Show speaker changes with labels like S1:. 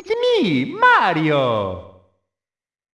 S1: It's me, Mario!